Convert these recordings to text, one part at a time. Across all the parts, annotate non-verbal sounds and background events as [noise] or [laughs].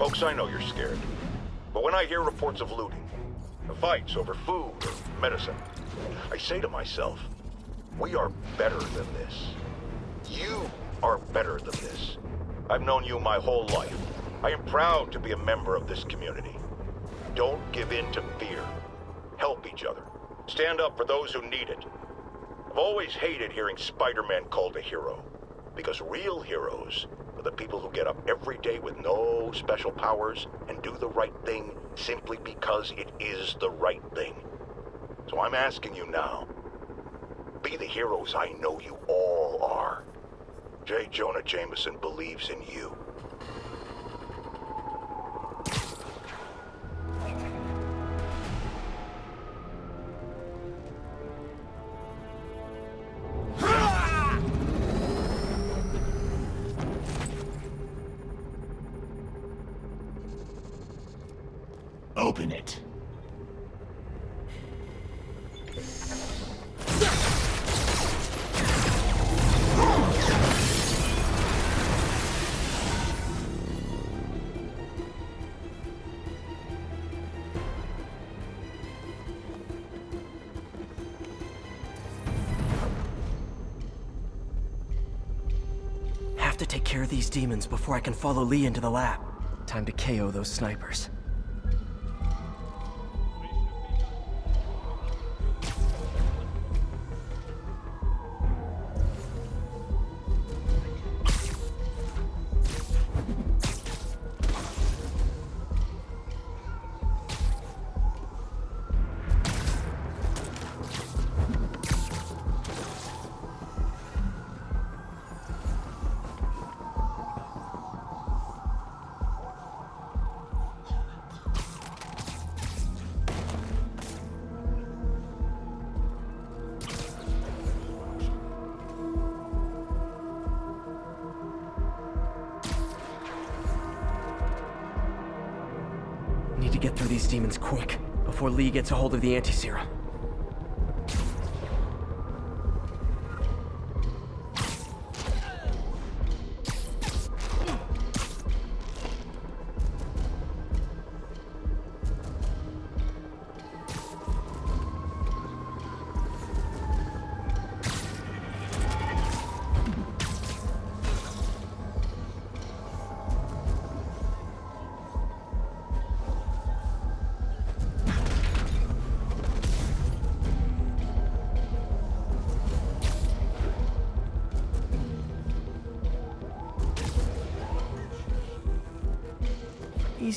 Folks, I know you're scared. But when I hear reports of looting, of fights over food or medicine, I say to myself, we are better than this. Are better than this. I've known you my whole life. I am proud to be a member of this community. Don't give in to fear. Help each other. Stand up for those who need it. I've always hated hearing Spider-Man called a hero. Because real heroes are the people who get up every day with no special powers and do the right thing simply because it is the right thing. So I'm asking you now, be the heroes I know you all are. J. Jonah Jameson believes in you. Demons before I can follow Li into the lab. Time to KO those snipers. Get through these demons quick, before Li gets a hold of the anti-serum.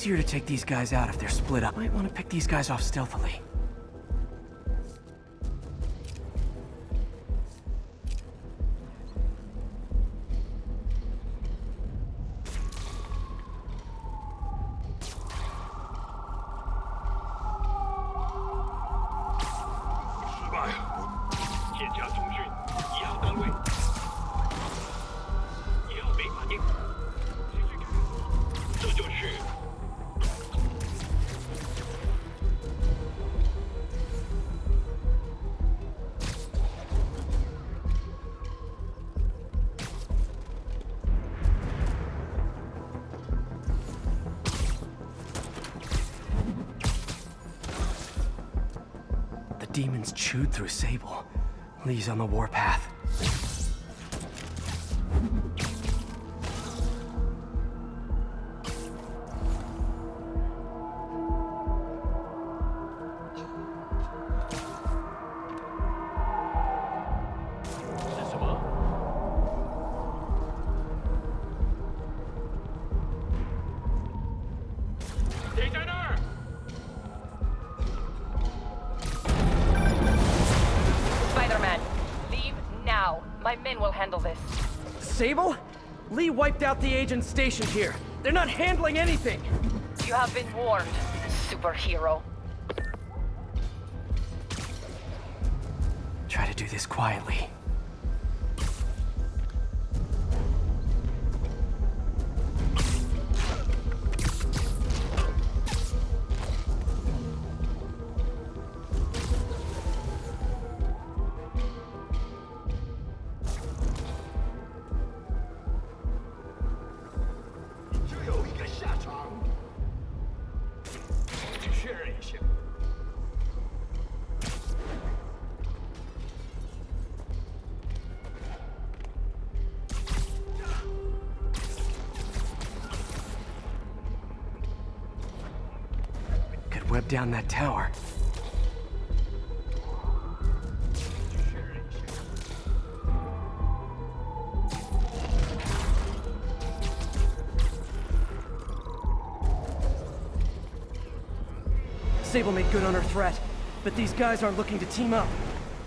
Easier to take these guys out if they're split up. Might want to pick these guys off stealthily. Li's on the warpath. Li wiped out the agents stationed here. They're not handling anything. You have been warned, superhero. Try to do this quietly. Down that tower. Sable made good on her threat, but these guys aren't looking to team up.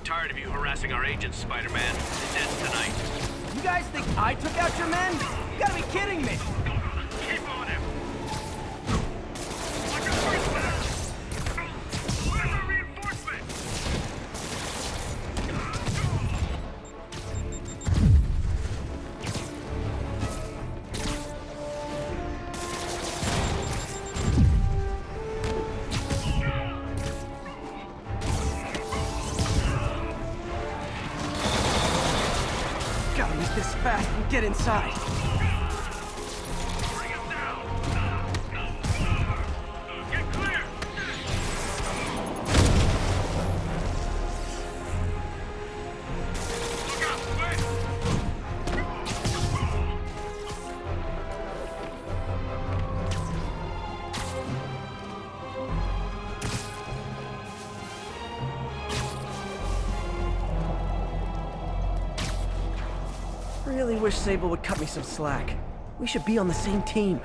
Tired of you harassing our agents, Spider-Man. It ends tonight. You guys think I took out your men? You gotta be kidding me! Sable would cut me some slack. We should be on the same team.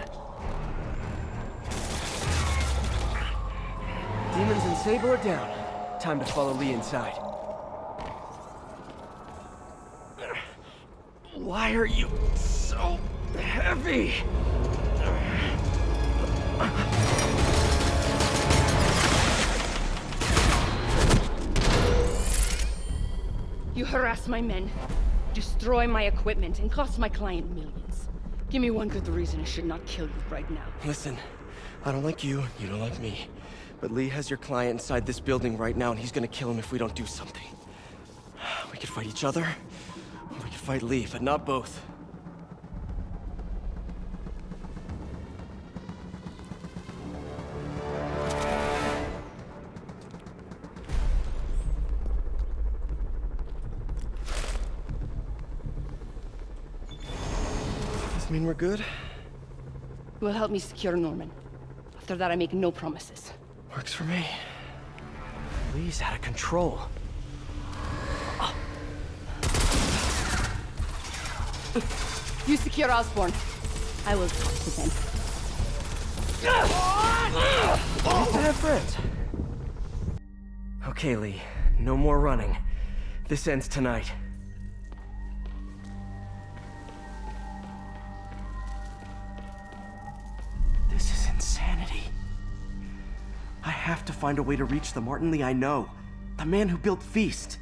Demons and Sable are down. Time to follow Li inside. Why are you so heavy? You harass my men, destroy my equipment, and cost my client millions. Give me one good reason I should not kill you right now. Listen, I don't like you, you don't like me. But Li has your client inside this building right now, and he's gonna kill him if we don't do something. [sighs] We could fight each other, or we could fight Li, but not both. We're good? You will help me secure Norman. After that, I make no promises. Works for me. Li's out of control. Oh. You secure Osborn. I will talk to them. Okay, Li. No more running. This ends tonight. Have to find a way to reach the Martin Li I know. The man who built Feast.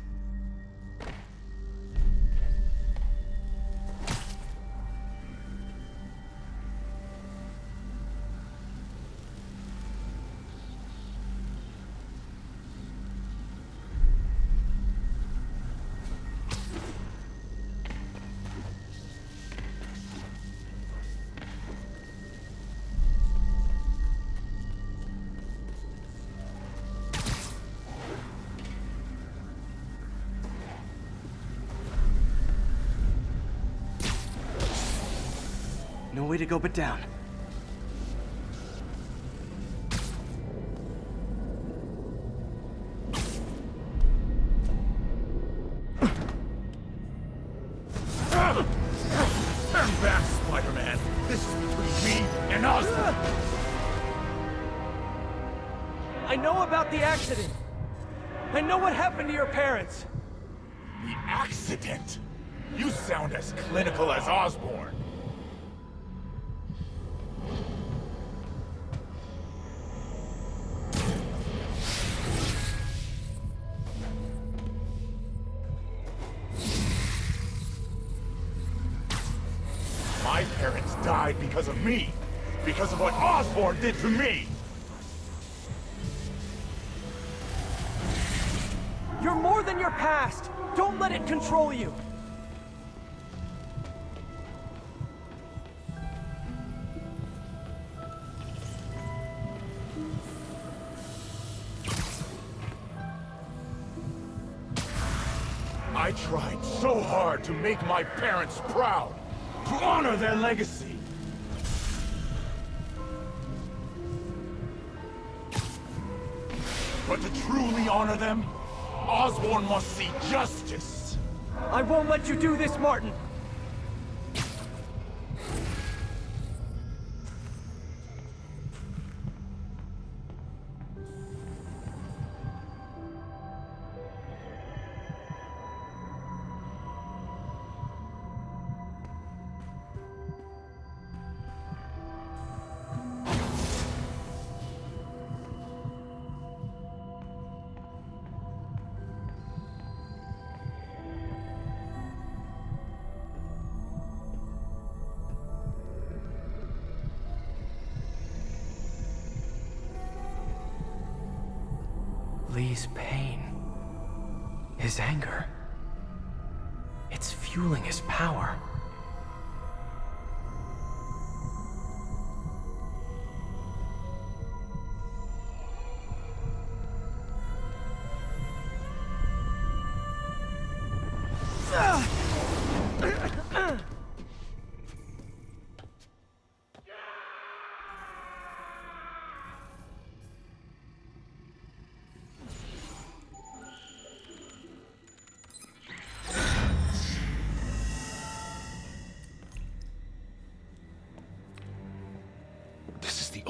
Happened to your parents. The accident? You sound as clinical as Osborn. Did to me. You're more than your past. Don't let it control you. I tried so hard to make my parents proud, to honor their legacy. Honor them, Osborn must see justice. I won't let you do this, Martin! Li's pain. His anger. It's fueling his power.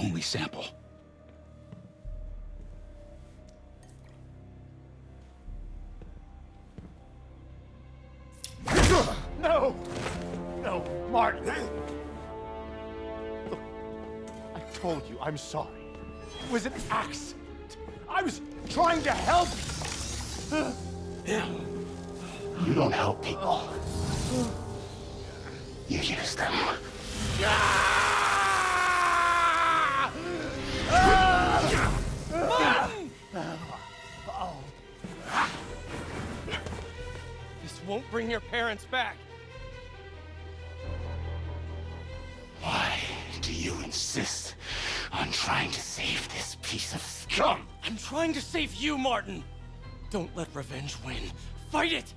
Only sample. No! No, Martin! Look, I told you I'm sorry. It was an accident. I was trying to help You don't help people. You use them. This won't bring your parents back. Why do you insist on trying to save this piece of scum? I'm trying to save you, Martin! Don't let revenge win. Fight it!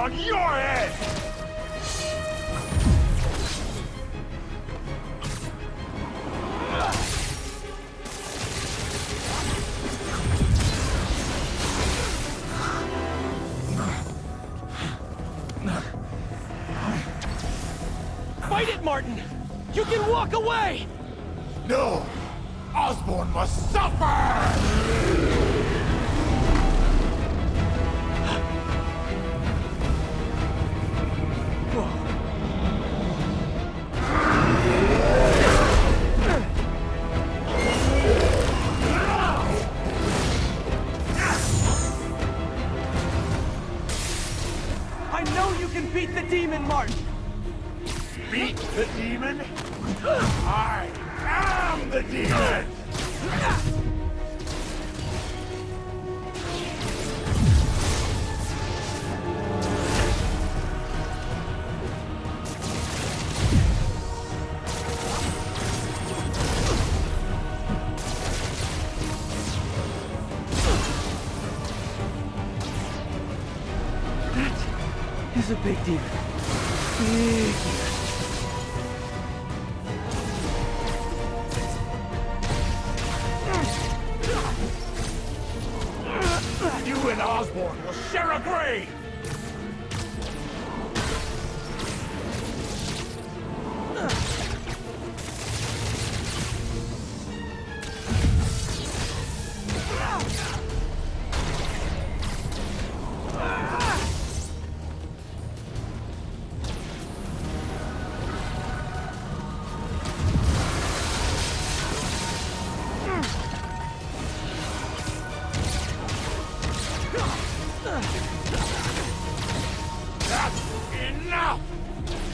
On your head! víctima.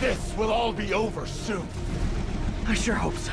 This will all be over soon. I sure hope so.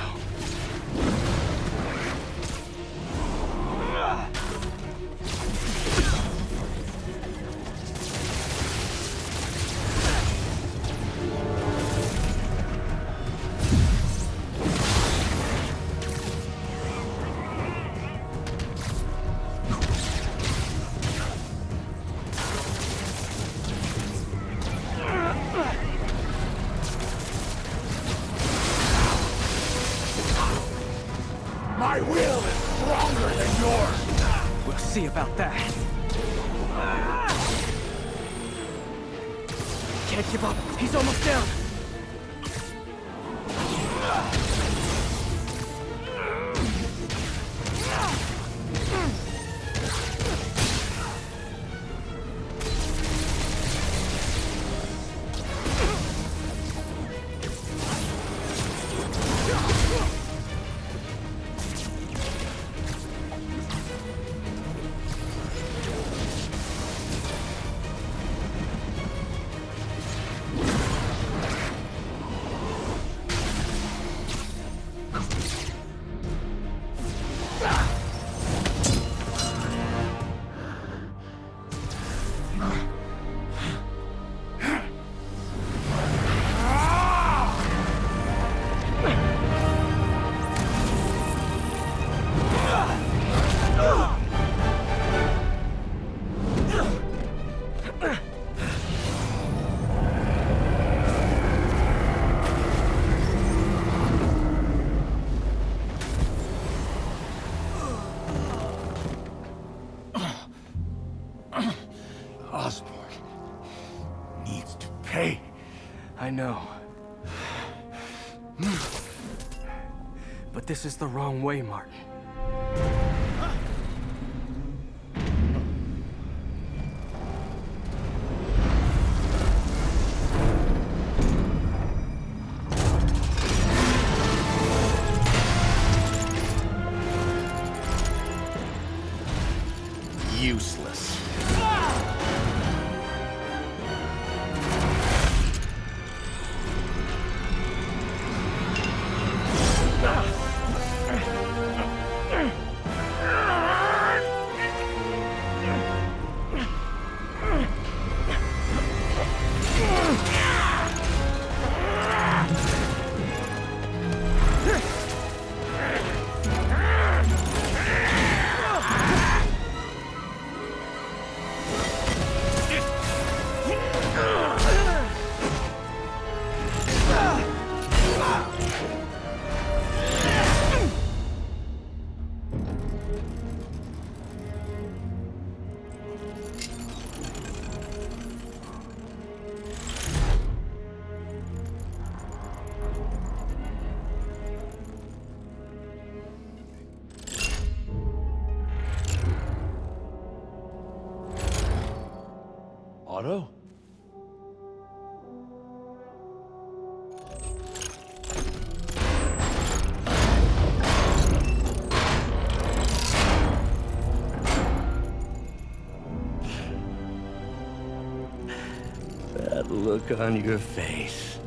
This is the wrong way, Martin. Useless. On your face.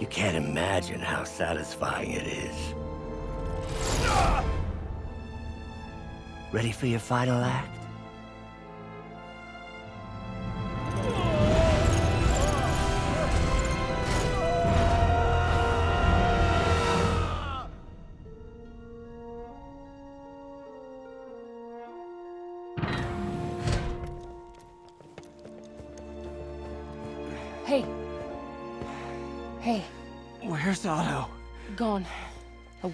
You can't imagine how satisfying it is. Ready for your final act?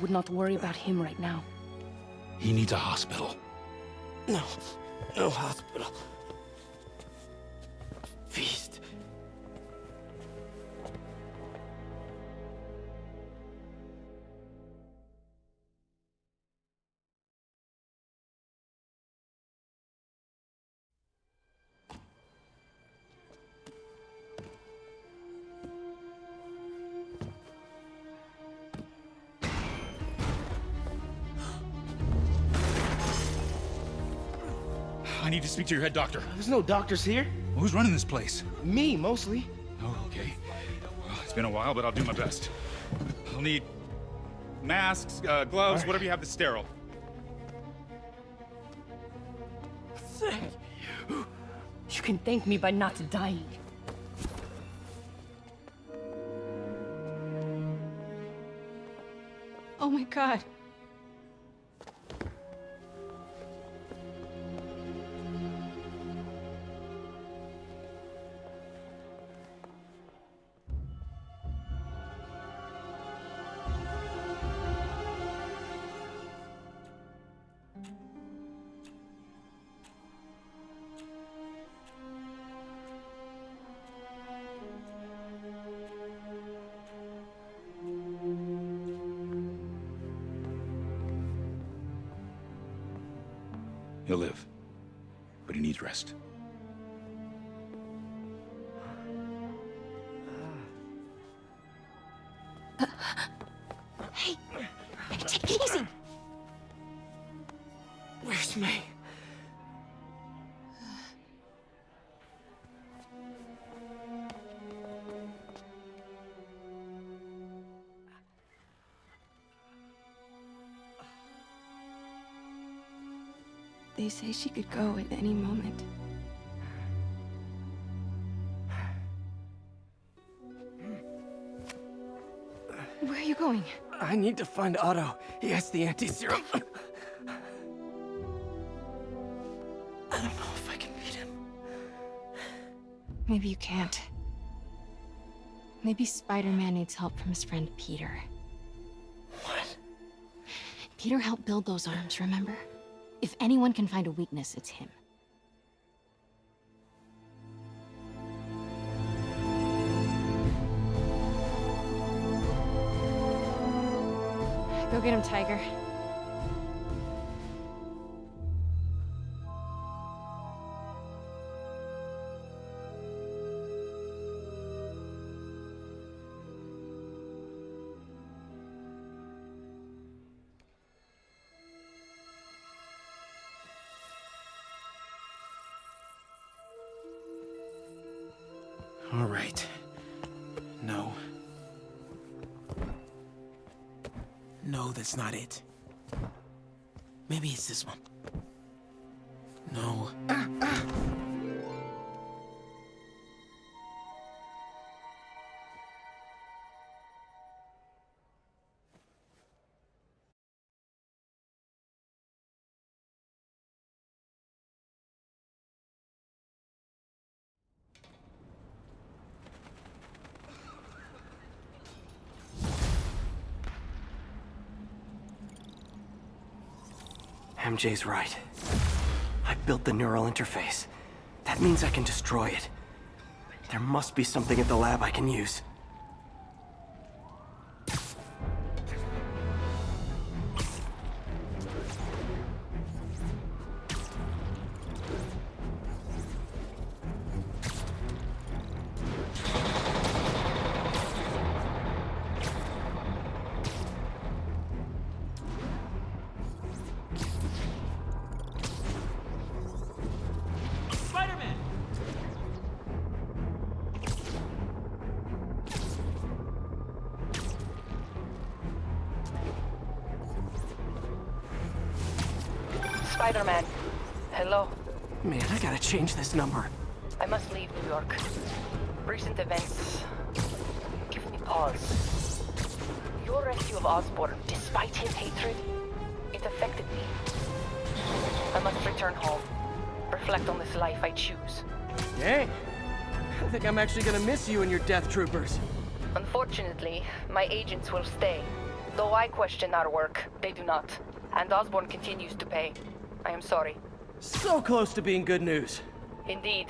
Would not worry about him right now. He needs a hospital. No. No hospital. I need to speak to your head doctor. There's no doctors here. Who's running this place? Me, mostly. Oh, okay. Well, it's been a while, but I'll do my best. I'll need masks, uh, gloves, whatever you have that's sterile. Thank you. You can thank me by not dying. Oh my god. Rest. Say she could go at any moment. Where are you going? I need to find Otto. He has the anti-serum. I don't know if I can beat him. Maybe you can't. Maybe Spider-Man needs help from his friend Peter. What? Peter helped build those arms, remember? If anyone can find a weakness, it's him. Go get him, Tiger. All right. No. No, that's not it. Maybe it's this one. No. MJ's right. I built the neural interface. That means I can destroy it. There must be something at the lab I can use. This number. I must leave New York. Recent events give me pause. Your rescue of Osborn, despite his hatred, it affected me. I must return home. Reflect on this life I choose. Dang. I think I'm actually gonna miss you and your death troopers. Unfortunately, my agents will stay. Though I question our work, they do not. And Osborn continues to pay. I am sorry. So close to being good news. Indeed.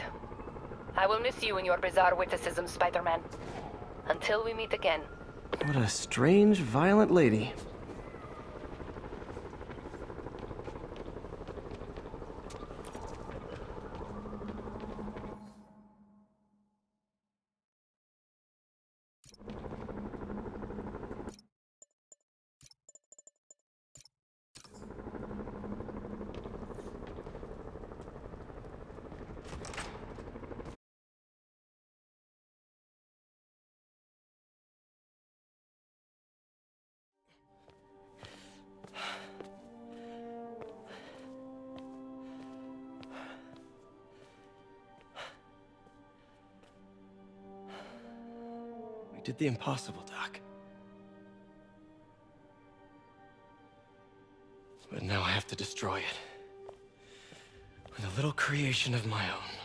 I will miss you and your bizarre witticism, Spider-Man. Until we meet again. What a strange, violent lady. We did the impossible, Doc. But now I have to destroy it. With a little creation of my own.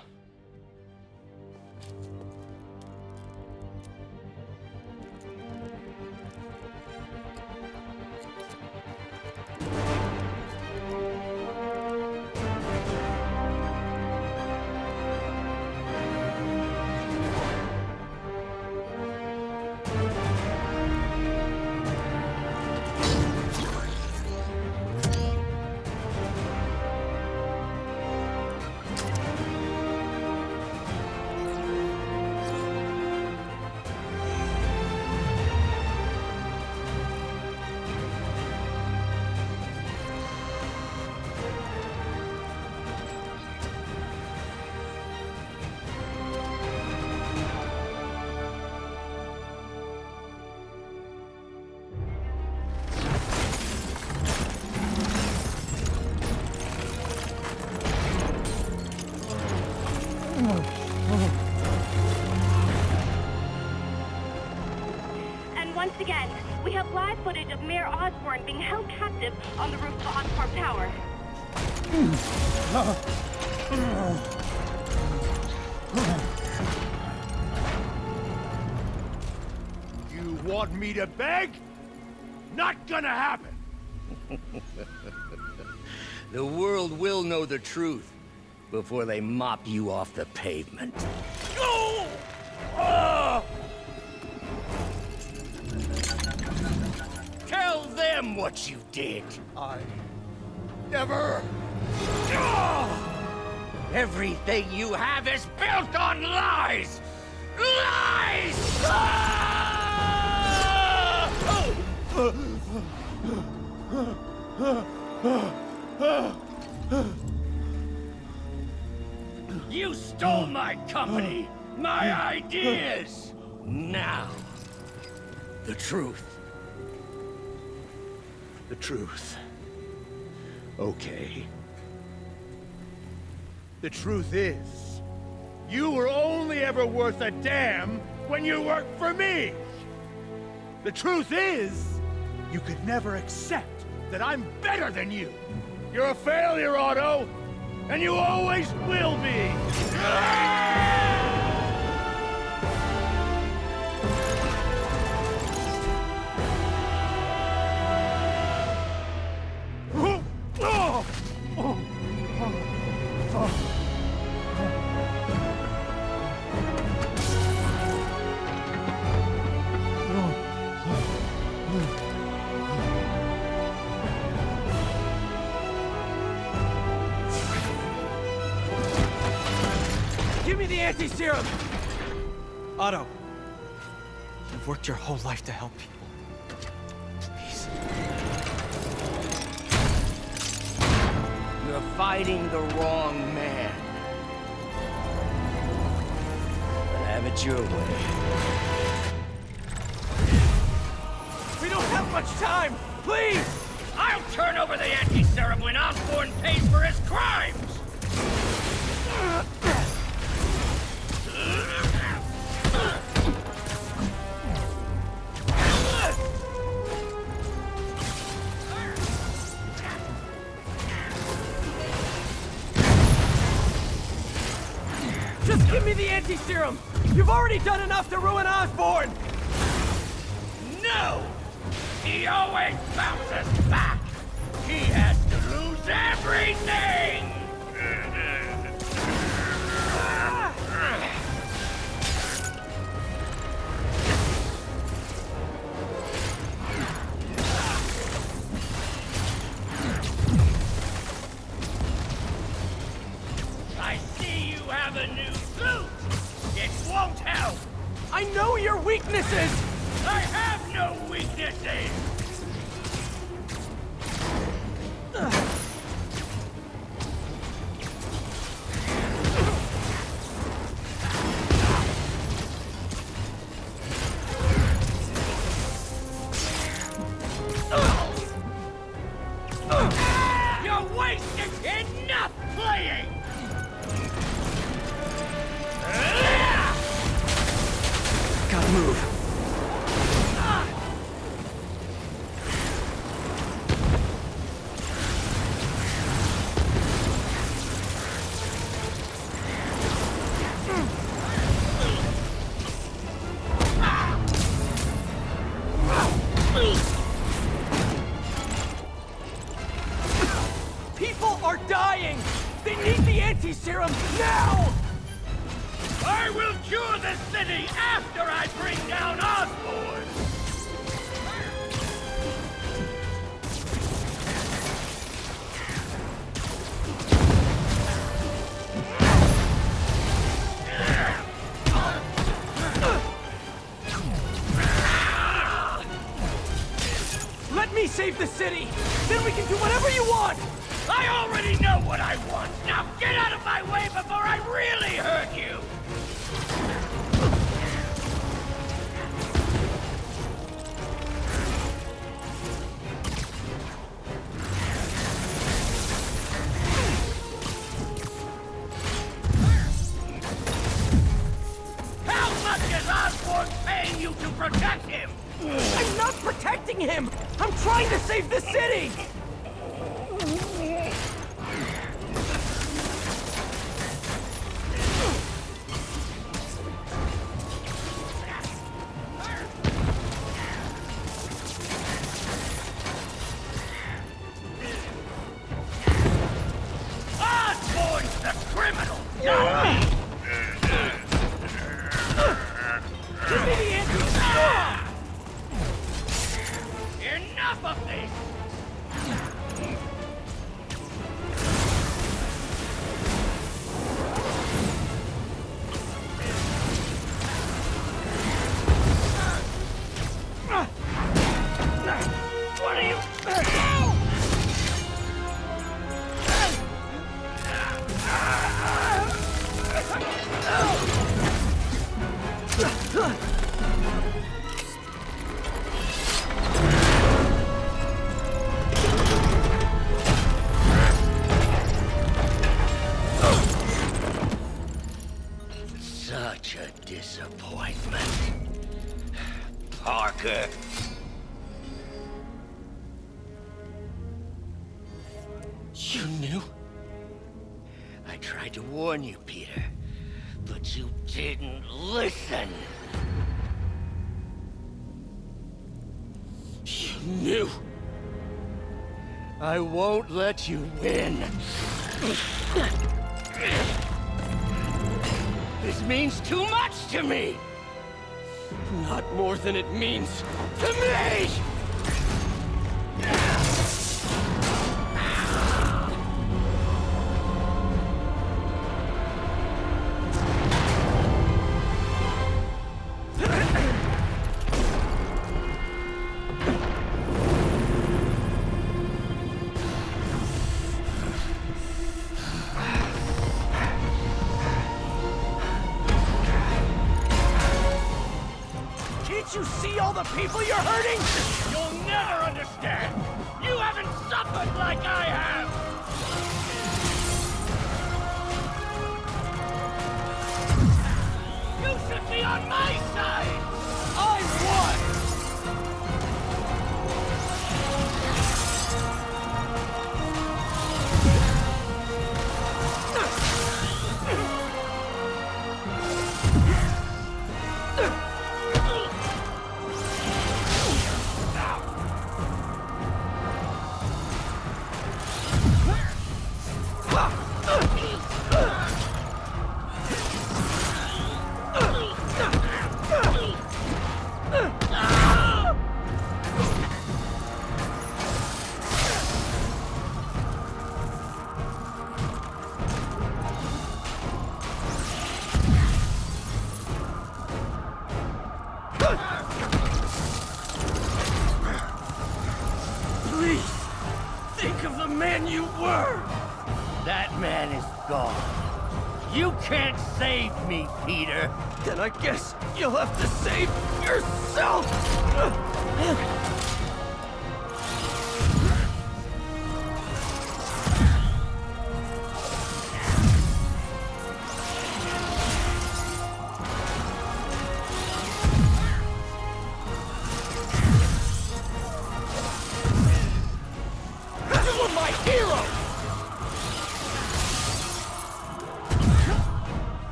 Before they mop you off the pavement. Go! Ah! Tell them what you did. I never. Ah! Everything you have is built on lies! Lies! Ah! You stole my company, my ideas! Now, the truth. The truth. Okay. The truth is, you were only ever worth a damn when you worked for me! The truth is, you could never accept that I'm better than you! You're a failure, Otto! And you always will be! worked your whole life to help people. Please. You're fighting the wrong man. Have it your way. We don't have much time! Please! I'll turn over the anti-serum when Osborn pays for his crime! Serum! You've already done enough to ruin Osborn! No! He always bounces back! He has to lose everything! save the city! Then we can do whatever you want! criminal, not me! Give me! Enough of this! I won't let you win. This means too much to me! Not more than it means to me!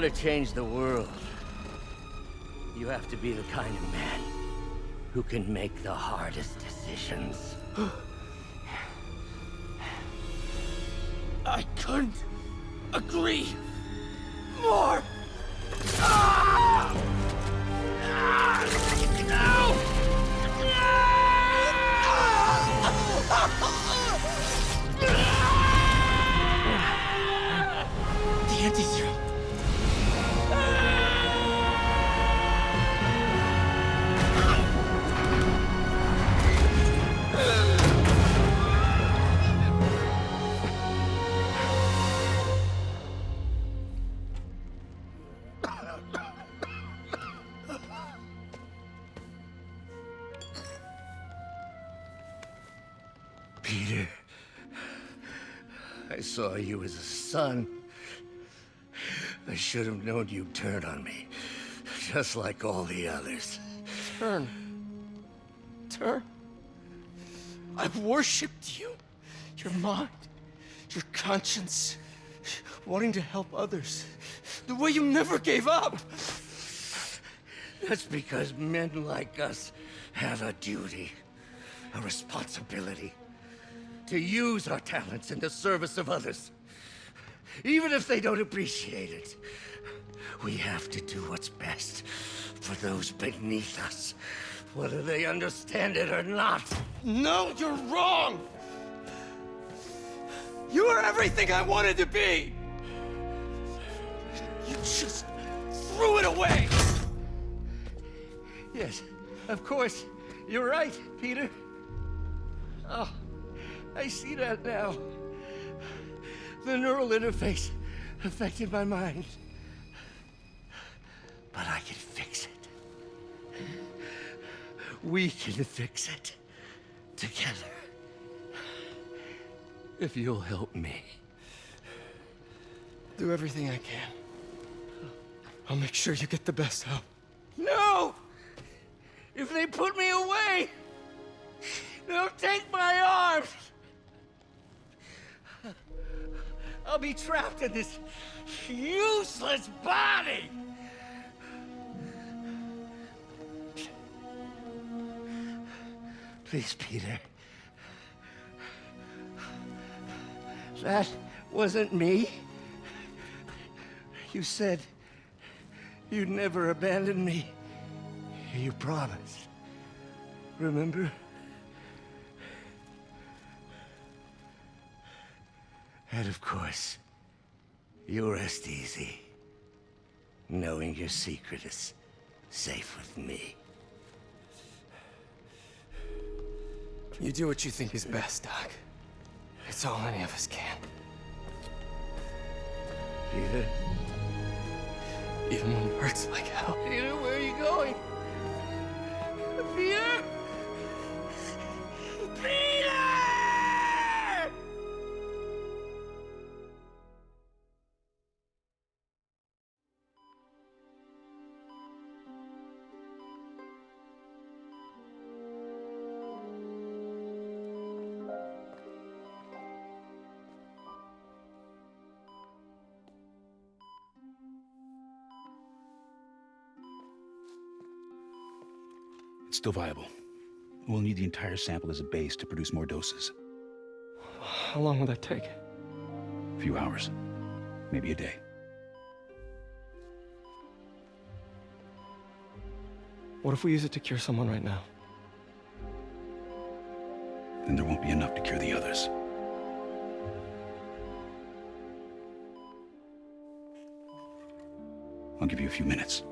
Want to change the world, you have to be the kind of man who can make the hardest decisions. Saw you as a son. I should have known you'd turn on me, just like all the others. Turn. Turn. I've worshipped you. Your mind, your conscience, wanting to help others. The way you never gave up. That's because men like us have a duty, a responsibility, to use our talents in the service of others. Even if they don't appreciate it, we have to do what's best for those beneath us, whether they understand it or not. No, you're wrong. You are everything I wanted to be. You just threw it away. Yes, of course. You're right, Peter. Oh, I see that now. The neural interface affected my mind. But I can fix it. We can fix it. Together. If you'll help me. Do everything I can. I'll make sure you get the best help. No! If they put me away, they'll take my arms! I'll be trapped in this useless body! Please, Peter. That wasn't me. You said you'd never abandon me. You promised. Remember? And of course, you rest easy, knowing your secret is safe with me. You do what you think is best, Doc. It's all any of us can. Peter? Even when it hurts like hell. Peter, where are you going? Peter? Peter! Still viable. We'll need the entire sample as a base to produce more doses. How long will that take? A few hours. Maybe a day. What if we use it to cure someone right now? Then there won't be enough to cure the others. I'll give you a few minutes.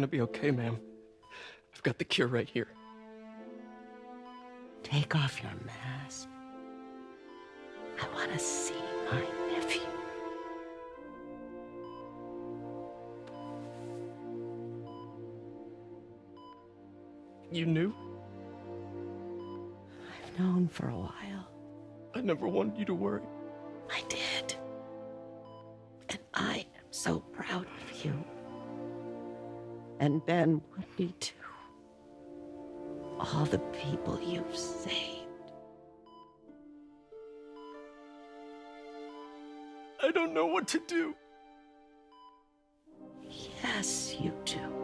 You're gonna be okay, ma'am. I've got the cure right here. Take off your mask. I want to see my nephew. You knew? I've known for a while. I never wanted you to worry. I did. And I am so proud of you. And Ben would be too. All the people you've saved. I don't know what to do. Yes, you do.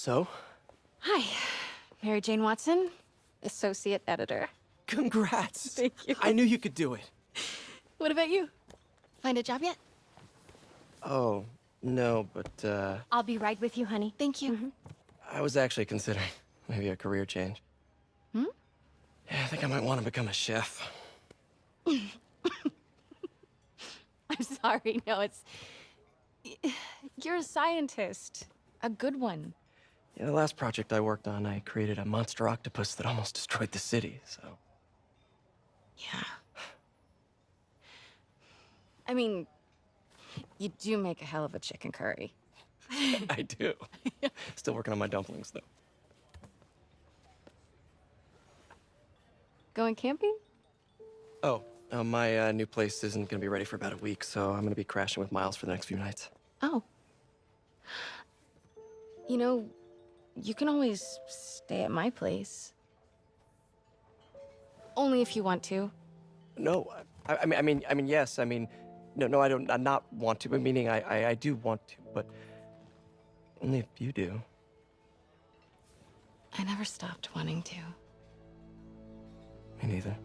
So? Hi, Mary Jane Watson, associate editor. Congrats! [laughs] Thank you. I knew you could do it. What about you? Find a job yet? Oh, no, but, uh, I'll be right with you, honey. Thank you. I was actually considering [laughs] maybe a career change. Hmm? Yeah, I think I might want to become a chef. [laughs] I'm sorry. No, it's. [sighs] You're a scientist. A good one. Yeah, the last project I worked on, I created a monster octopus that [laughs] almost destroyed the city, so. Yeah. I mean, you do make a hell of a chicken curry. [laughs] I do. [laughs] Still working on my dumplings, though. Going camping? Oh, uh, my uh, new place isn't gonna be ready for about a week, so I'm gonna be crashing with Miles for the next few nights. Oh. You know, you can always stay at my place. Only if you want to. No, I, I mean, I mean, I mean, yes. I mean, no, no, I don't. I not want to. But meaning, I, I, I do want to, but only if you do. I never stopped wanting to. Me neither.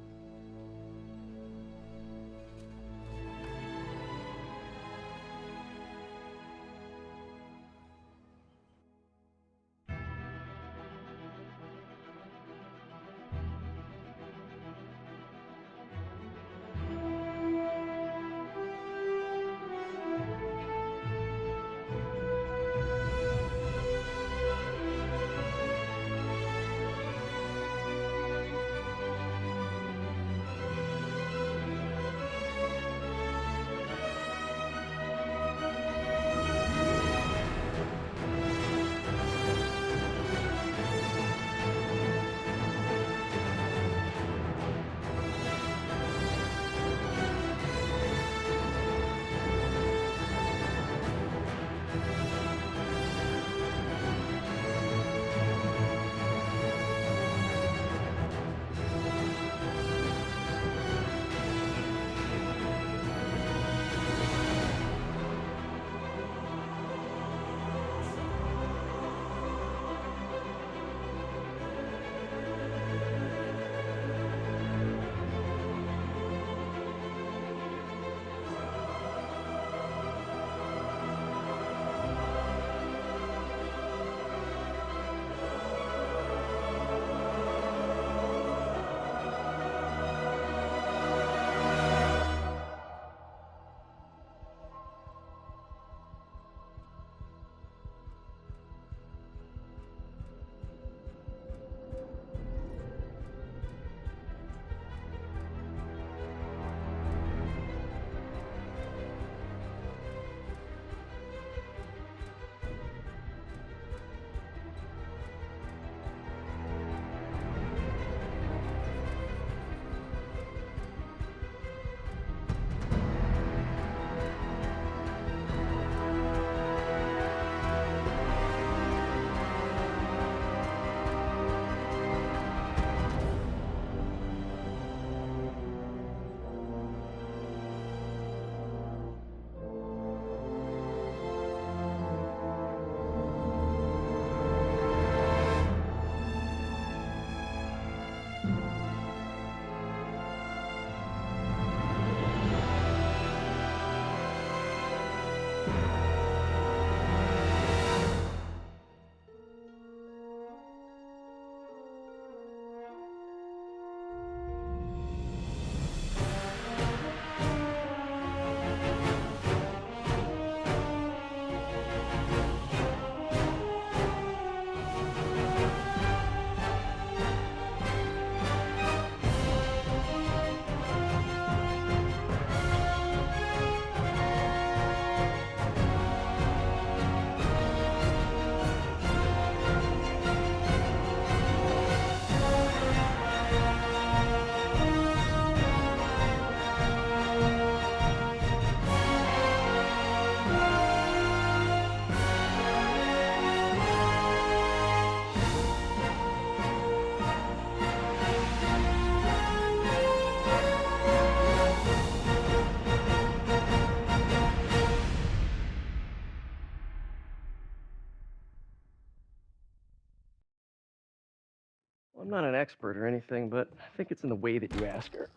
Expert or anything, but I think it's in the way that you ask her.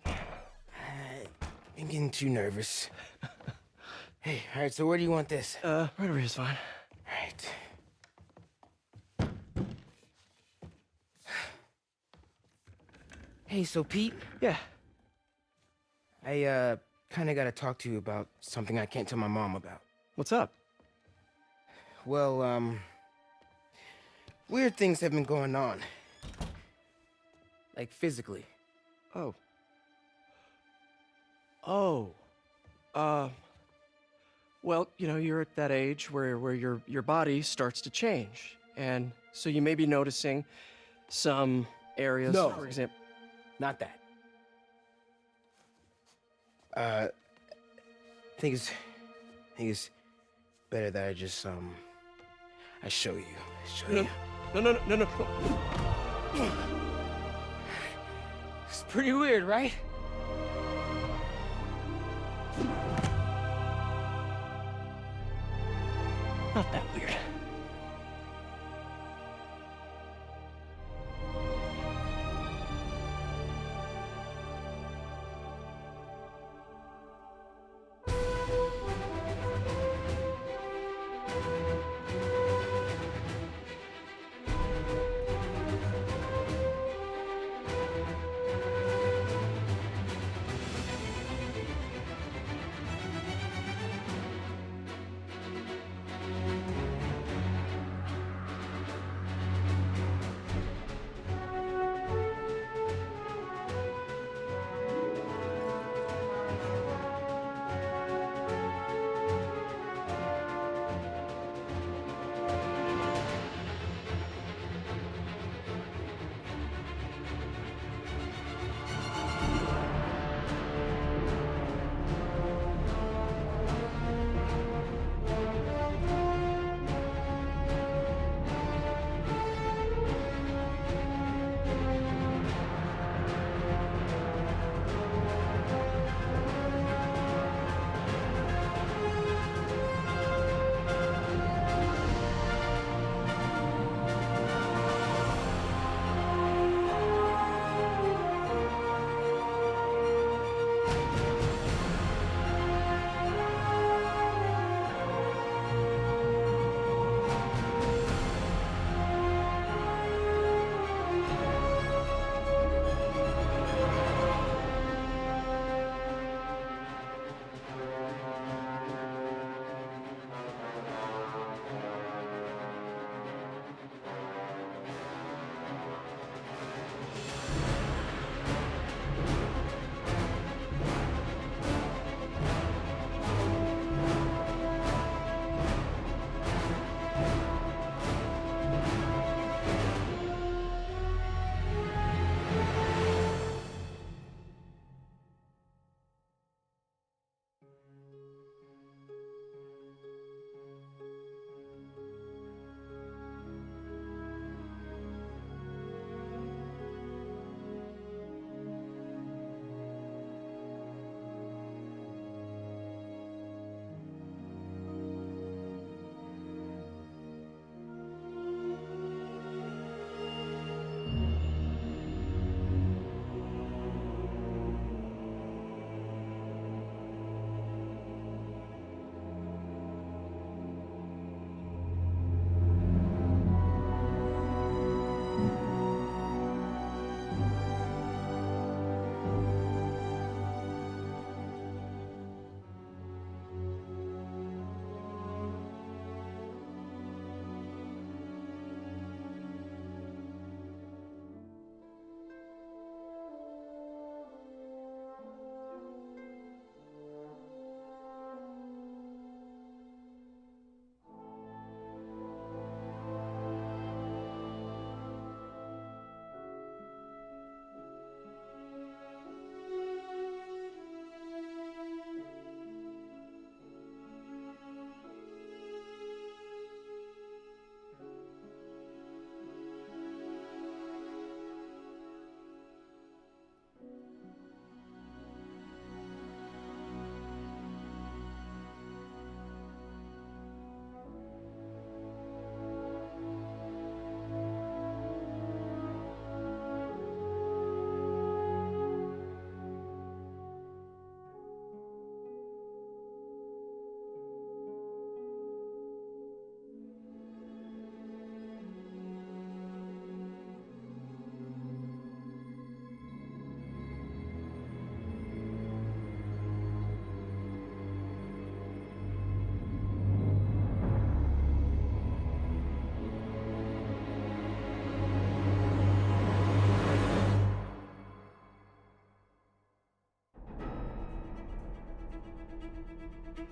I'm getting too nervous. [laughs] hey, all right, so where do you want this? Uh, right over here's fine. All right. Hey, so Pete? Yeah. I, uh, kinda gotta talk to you about something I can't tell my mom about. What's up? Well, um... Weird things have been going on. Like, physically. Oh. Oh. Uh. Well, you know, you're at that age where, where your, your body starts to change. And so you may be noticing some areas, No. for example. Not that. Uh... I think it's... I think it's better that I just, um... I show you. I show No, you. no, no, no, no, no. It's pretty weird, right? Not that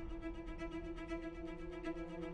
Thank you.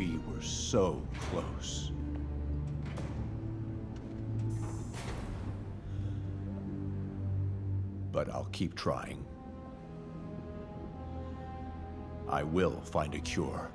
We were so close. But I'll keep trying. I will find a cure.